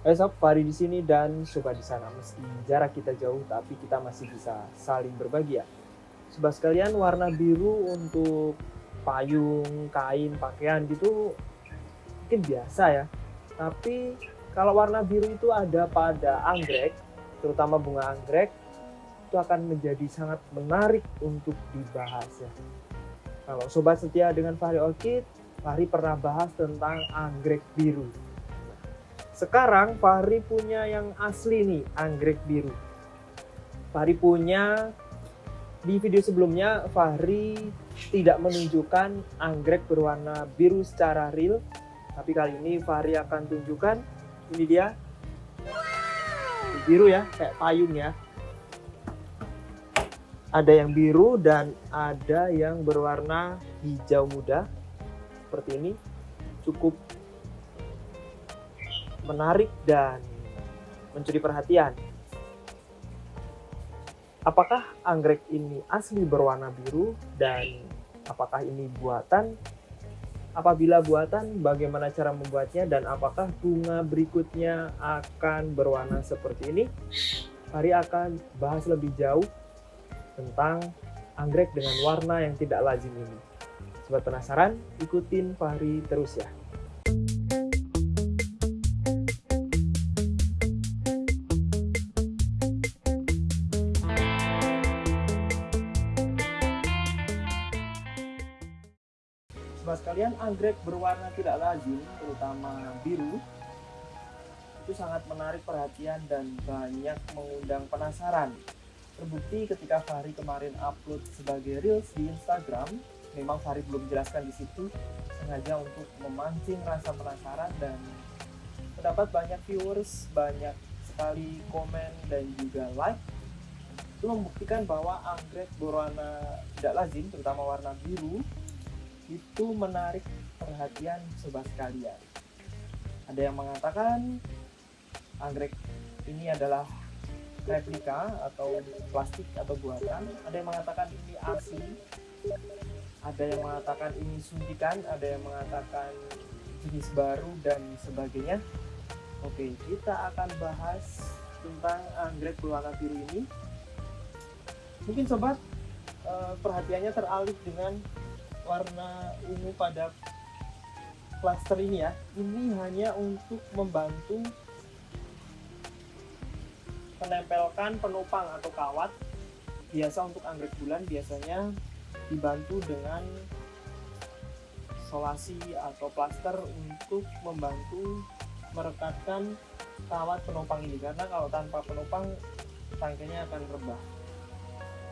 Sob, Fahri di sini dan sobat di sana. Meski jarak kita jauh, tapi kita masih bisa saling berbagi ya. Sobat sekalian, warna biru untuk payung, kain, pakaian gitu mungkin biasa ya. Tapi kalau warna biru itu ada pada anggrek, terutama bunga anggrek, itu akan menjadi sangat menarik untuk dibahas ya. Kalau sobat setia dengan Fahri Orchid, Fahri pernah bahas tentang anggrek biru sekarang Fahri punya yang asli nih, anggrek biru. Fahri punya di video sebelumnya Fahri tidak menunjukkan anggrek berwarna biru secara real, tapi kali ini Fahri akan tunjukkan ini dia. Biru ya, kayak payung ya. Ada yang biru dan ada yang berwarna hijau muda seperti ini. Cukup menarik dan mencuri perhatian. Apakah anggrek ini asli berwarna biru dan apakah ini buatan? Apabila buatan, bagaimana cara membuatnya dan apakah bunga berikutnya akan berwarna seperti ini? Hari akan bahas lebih jauh tentang anggrek dengan warna yang tidak lazim ini. Sobat penasaran? Ikutin Fahri terus ya. Sekalian, anggrek berwarna tidak lazim, terutama biru, itu sangat menarik perhatian dan banyak mengundang penasaran. Terbukti ketika Fahri kemarin upload sebagai Reels di Instagram, memang Fahri belum jelaskan di situ, sengaja untuk memancing rasa penasaran dan mendapat banyak viewers, banyak sekali komen dan juga like. Itu membuktikan bahwa anggrek berwarna tidak lazim, terutama warna biru, itu menarik perhatian sobat sekalian. Ada yang mengatakan anggrek ini adalah replika atau plastik atau buatan. Ada yang mengatakan ini asli. Ada yang mengatakan ini suntikan, ada yang mengatakan jenis baru dan sebagainya. Oke, kita akan bahas tentang anggrek berwarna biru ini. Mungkin sobat eh, perhatiannya teralih dengan warna ungu pada plaster ini ya. Ini hanya untuk membantu menempelkan penopang atau kawat. Biasa untuk anggrek bulan biasanya dibantu dengan solasi atau plaster untuk membantu merekatkan kawat penopang ini. Karena kalau tanpa penopang tangkainya akan rebah.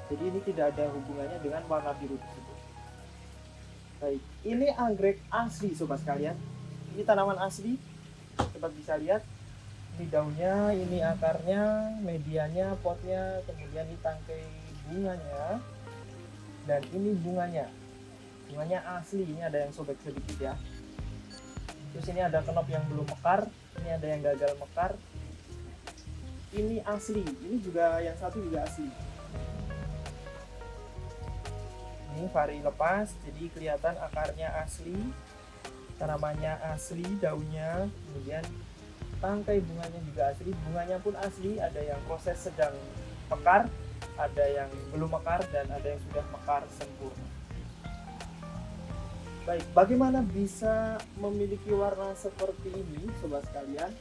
Jadi ini tidak ada hubungannya dengan warna biru tersebut Baik, ini anggrek asli sobat sekalian. Ini tanaman asli. Sobat bisa lihat. Ini daunnya, ini akarnya, medianya, potnya, kemudian ini tangkai bunganya. Dan ini bunganya. Bunganya asli, ini ada yang sobek sedikit ya. Terus ini ada kenop yang belum mekar, ini ada yang gagal mekar. Ini asli, ini juga yang satu juga asli ini vari lepas jadi kelihatan akarnya asli tanamannya asli daunnya kemudian tangkai bunganya juga asli bunganya pun asli ada yang proses sedang mekar ada yang belum mekar dan ada yang sudah mekar sempurna. Baik bagaimana bisa memiliki warna seperti ini sobat sekalian?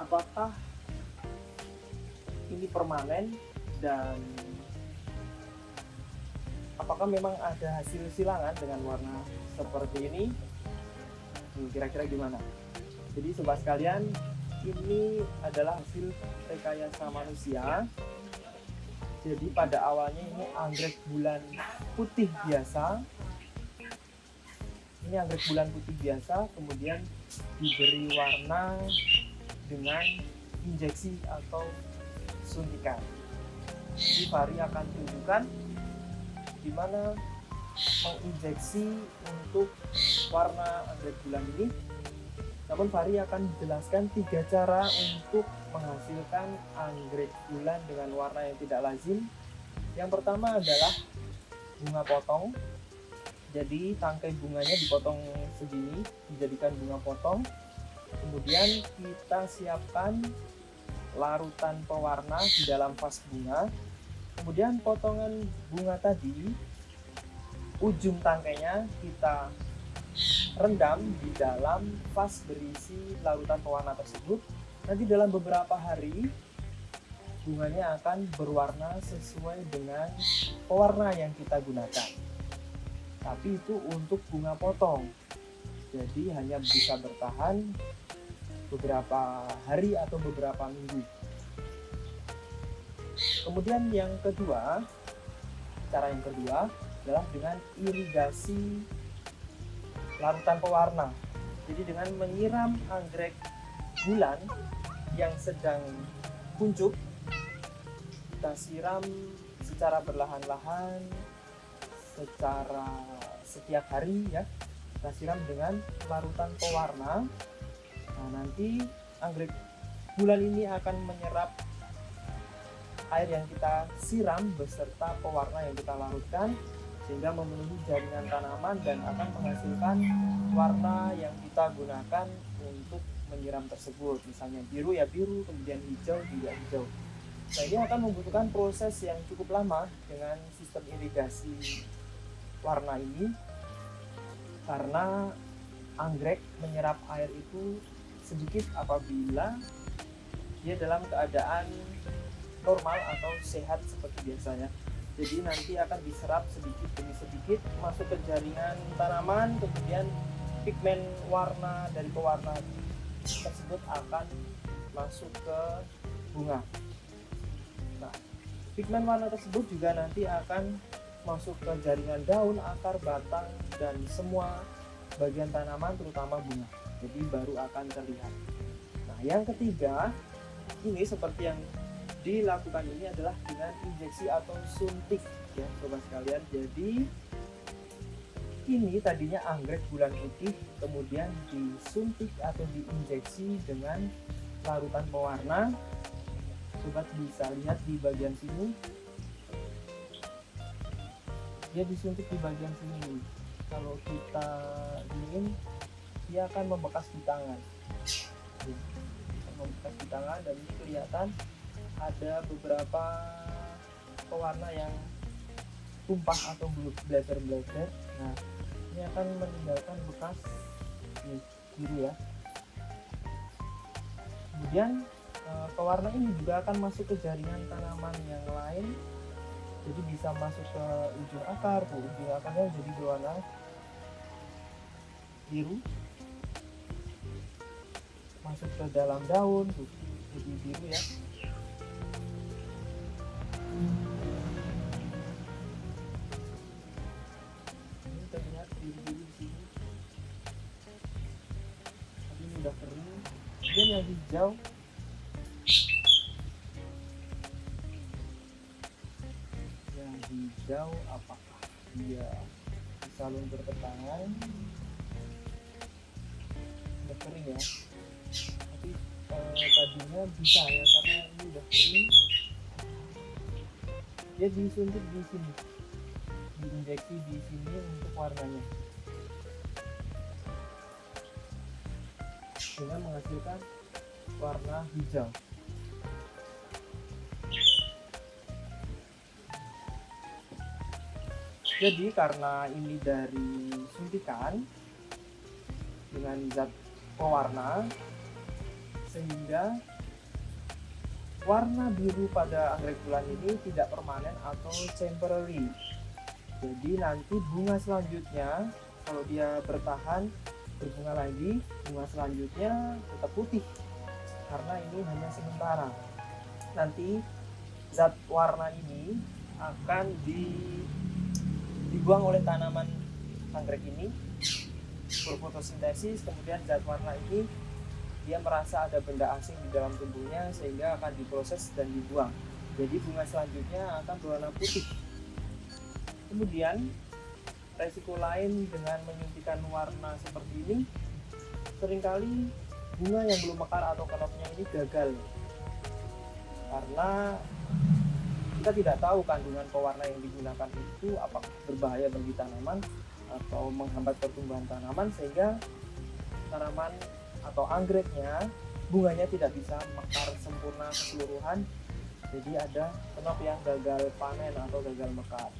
Apakah ini permanen dan apakah memang ada hasil silangan dengan warna seperti ini? Hmm, kira-kira gimana? Jadi sobat sekalian ini adalah hasil rekayasa manusia. Jadi pada awalnya ini anggrek bulan putih biasa. Ini anggrek bulan putih biasa kemudian diberi warna dengan injeksi atau suntikan jadi Fahri akan tunjukkan gimana menginjeksi untuk warna anggrek bulan ini. Namun Fahri akan menjelaskan tiga cara untuk menghasilkan anggrek bulan dengan warna yang tidak lazim. Yang pertama adalah bunga potong. Jadi tangkai bunganya dipotong segini dijadikan bunga potong. Kemudian kita siapkan larutan pewarna di dalam vas bunga kemudian potongan bunga tadi ujung tangkainya kita rendam di dalam vas berisi larutan pewarna tersebut. Nanti dalam beberapa hari bunganya akan berwarna sesuai dengan pewarna yang kita gunakan. Tapi itu untuk bunga potong. Jadi hanya bisa bertahan beberapa hari atau beberapa minggu kemudian yang kedua cara yang kedua adalah dengan irigasi larutan pewarna. Jadi dengan menyiram anggrek bulan yang sedang kuncup kita siram secara berlahan-lahan secara setiap hari ya kita siram dengan larutan pewarna. Nah nanti anggrek bulan ini akan menyerap air yang kita siram beserta pewarna yang kita larutkan sehingga memenuhi jaringan tanaman dan akan menghasilkan warna yang kita gunakan untuk menyiram tersebut. Misalnya biru ya biru kemudian hijau juga hijau. Nah ini akan membutuhkan proses yang cukup lama dengan sistem irigasi warna ini karena anggrek menyerap air itu sedikit apabila dia dalam keadaan normal atau sehat seperti biasanya jadi nanti akan diserap sedikit demi sedikit masuk ke jaringan tanaman kemudian pigmen warna dari pewarna tersebut akan masuk ke bunga Pigmen warna tersebut juga nanti akan masuk ke jaringan daun, akar, batang, dan semua bagian tanaman terutama bunga. Jadi baru akan terlihat. Nah yang ketiga, ini seperti yang dilakukan ini adalah dengan injeksi atau suntik ya sobat sekalian. Jadi ini tadinya anggrek bulan putih kemudian disuntik atau diinjeksi dengan larutan pewarna. Sobat bisa lihat di bagian sini. Dia disuntik di bagian sini kalau kita ingin dia akan membekas di tangan. Membekas di tangan dan ini kelihatan ada beberapa pewarna yang tumpah atau blazer-blazer. Nah ini akan meninggalkan bekas nih, biru ya. Kemudian Eh, pewarna ini juga akan masuk ke jaringan tanaman yang lain. Jadi bisa masuk ke ujung akar tuh ujung akarnya jadi berwarna biru. Masuk ke dalam daun jadi biru ya kemudian yang hijau. Hijau apakah dia bisa luntur ke tangan? Udah kering ya? Tapi eh, tadinya bisa ya karena ini udah kering. Dia disuntik di sini. Diinjeksi di sini untuk warnanya dengan menghasilkan warna hijau. Jadi karena ini dari suntikan dengan zat pewarna sehingga warna biru pada anggrek bulan ini tidak permanen atau temporary. Jadi nanti bunga selanjutnya kalau dia bertahan berbunga lagi bunga selanjutnya tetap putih karena ini hanya sementara. Nanti zat warna ini akan di dibuang oleh tanaman anggrek ini berfotosintesis kemudian zat warna ini dia merasa ada benda asing di dalam tubuhnya sehingga akan diproses dan dibuang. Jadi bunga selanjutnya akan berwarna putih. Kemudian resiko lain dengan menyuntikkan warna seperti ini sering kali bunga yang belum mekar atau kenopnya ini gagal. Karena kita tidak tahu kandungan pewarna yang digunakan itu apakah berbahaya bagi tanaman atau menghambat pertumbuhan tanaman sehingga tanaman atau anggreknya bunganya tidak bisa mekar sempurna keseluruhan. Jadi ada kenop yang gagal panen atau gagal mekar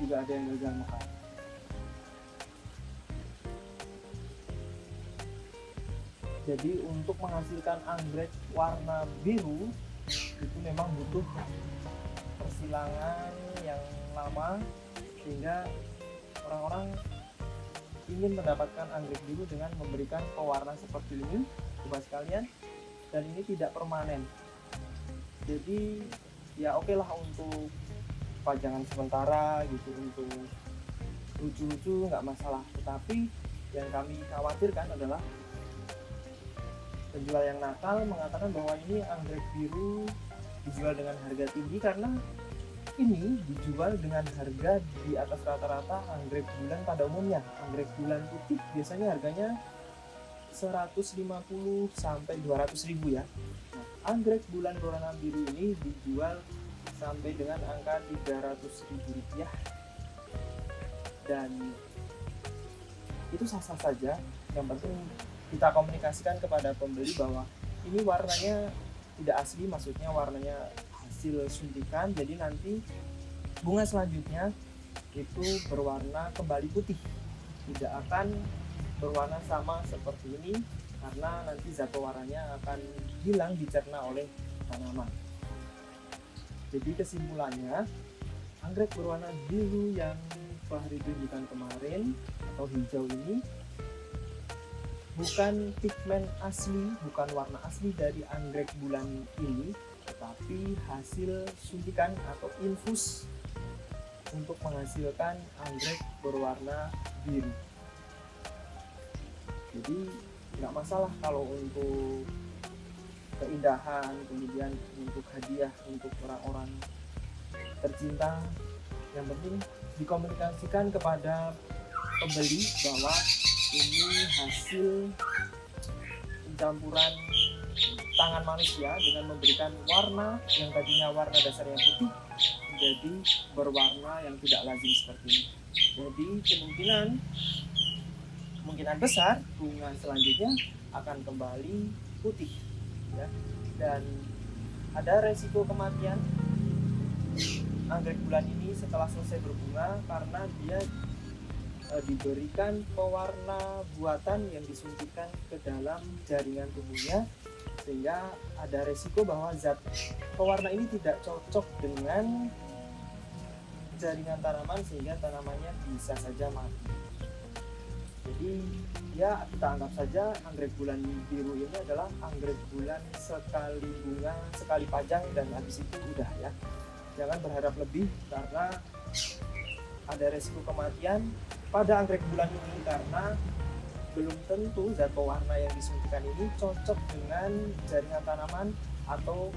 juga ada yang gagal mekar jadi untuk menghasilkan anggrek warna biru itu memang butuh persilangan yang lama sehingga orang-orang ingin mendapatkan anggrek biru dengan memberikan pewarna seperti ini. Sobat sekalian. Dan ini tidak permanen. Jadi ya oke okay lah untuk pajangan sementara gitu untuk lucu-lucu nggak masalah. Tetapi yang kami khawatirkan adalah penjual yang nakal mengatakan bahwa ini anggrek biru dijual dengan harga tinggi karena ini dijual dengan harga di atas rata-rata anggrek bulan pada umumnya. Anggrek bulan putih biasanya harganya 150 sampai 200 ribu ya. Anggrek bulan berwarna biru ini dijual sampai dengan angka 300 ribu rupiah. Dan itu sah-sah saja. Yang penting kita komunikasikan kepada pembeli bahwa ini warnanya tidak asli maksudnya warnanya hasil suntikan. Jadi nanti bunga selanjutnya itu berwarna kembali putih. Tidak akan berwarna sama seperti ini karena nanti zat pewarnanya akan hilang dicerna oleh tanaman jadi kesimpulannya anggrek berwarna biru yang Fahri tunjukkan kemarin atau hijau ini bukan pigmen asli, bukan warna asli dari anggrek bulan ini, tetapi hasil suntikan atau infus untuk menghasilkan anggrek berwarna biru. Jadi nggak masalah kalau untuk keindahan, kemudian untuk hadiah untuk orang-orang tercinta. Yang penting dikomunikasikan kepada pembeli bahwa ini hasil pencampuran tangan manusia dengan memberikan warna yang tadinya warna dasarnya putih menjadi berwarna yang tidak lazim seperti ini. Jadi kemungkinan kemungkinan besar bunga selanjutnya akan kembali putih ya. Dan ada resiko kematian anggrek bulan ini setelah selesai berbunga karena dia e, diberikan pewarna buatan yang disuntikan ke dalam jaringan tubuhnya sehingga ada resiko bahwa zat pewarna ini tidak cocok dengan jaringan tanaman sehingga tanamannya bisa saja mati jadi ya kita anggap saja anggrek bulan biru ini adalah anggrek bulan sekali bunga sekali pajang dan habis itu udah ya. Jangan berharap lebih karena ada resiko kematian pada anggrek bulan ini karena belum tentu zat pewarna yang disuntikan ini cocok dengan jaringan tanaman atau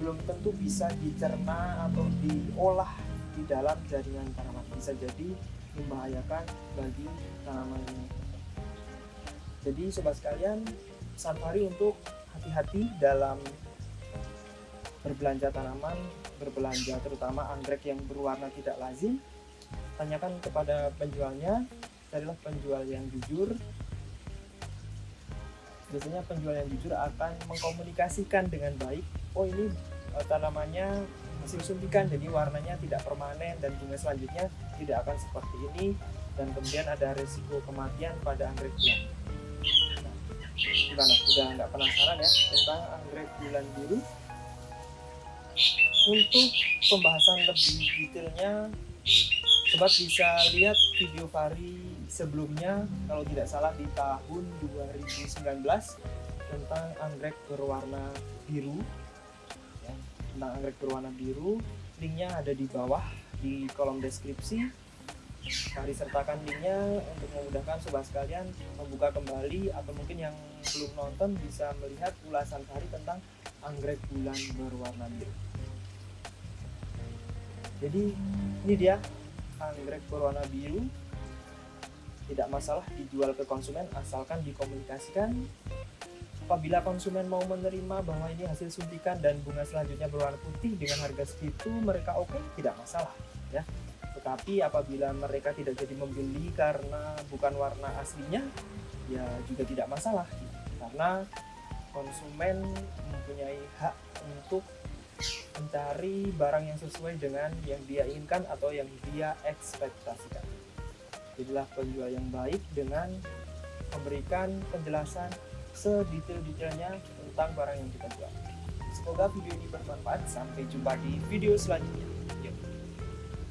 belum tentu bisa dicerna atau diolah di dalam jaringan tanaman. Bisa jadi membahayakan bagi tanaman ini jadi sobat sekalian pesan untuk hati-hati dalam berbelanja tanaman berbelanja terutama anggrek yang berwarna tidak lazim. Tanyakan kepada penjualnya carilah penjual yang jujur. Biasanya penjual yang jujur akan mengkomunikasikan dengan baik oh ini uh, tanamannya hasil suntikan jadi warnanya tidak permanen dan bunga selanjutnya tidak akan seperti ini dan kemudian ada resiko kematian pada anggrek bulan. Nah, gimana? Sudah nggak penasaran ya tentang anggrek bulan biru untuk pembahasan lebih detailnya Sobat bisa lihat video Fari sebelumnya kalau tidak salah di tahun 2019 tentang anggrek berwarna biru. Ya, tentang anggrek berwarna biru linknya ada di bawah di kolom deskripsi. Fari sertakan linknya untuk memudahkan sobat sekalian membuka kembali atau mungkin yang belum nonton bisa melihat ulasan Fari tentang anggrek bulan berwarna biru. Jadi ini dia anggrek berwarna biru. Tidak masalah dijual ke konsumen asalkan dikomunikasikan Apabila konsumen mau menerima bahwa ini hasil suntikan dan bunga selanjutnya berwarna putih dengan harga segitu, mereka oke, tidak masalah ya. Tetapi apabila mereka tidak jadi membeli karena bukan warna aslinya, ya juga tidak masalah karena konsumen mempunyai hak untuk mencari barang yang sesuai dengan yang dia inginkan atau yang dia ekspektasikan. Jadilah penjual yang baik dengan memberikan penjelasan sedetail-detailnya tentang barang yang kita jual. Semoga video ini bermanfaat. Sampai jumpa di video selanjutnya.